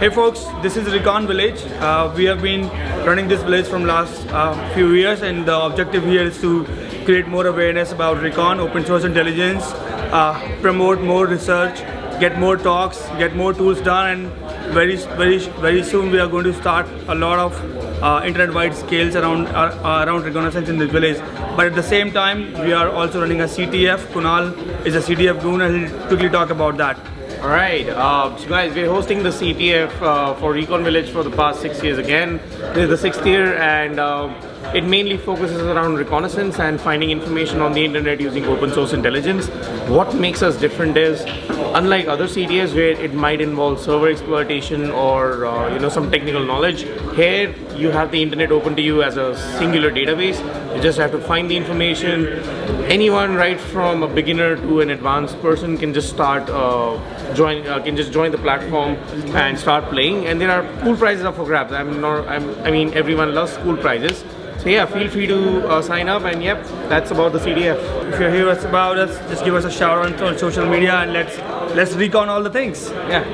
Hey folks, this is Recon Village. Uh, we have been running this village from last uh, few years and the objective here is to create more awareness about Recon, open source intelligence, uh, promote more research, get more talks, get more tools done and very very very soon we are going to start a lot of uh, internet-wide scales around uh, around reconnaissance in this village. But at the same time, we are also running a CTF. Kunal is a CTF goon and he'll quickly talk about that. Alright, uh, so guys, we're hosting the CTF uh, for Recon Village for the past six years again. This is the sixth year and uh, it mainly focuses around reconnaissance and finding information on the internet using open source intelligence. What makes us different is, unlike other CTFs where it might involve server exploitation or uh, you know some technical knowledge, here you have the internet open to you as a singular database. You just have to find the information. Anyone, right from a beginner to an advanced person, can just start uh, join uh, can just join the platform and start playing. And there are cool prizes up for grabs. I'm not. I'm, I mean, everyone loves cool prizes. So yeah, feel free to uh, sign up. And yep, that's about the CTF. If you're here about us, just give us a shout out on social media and let's let's recon all the things. Yeah.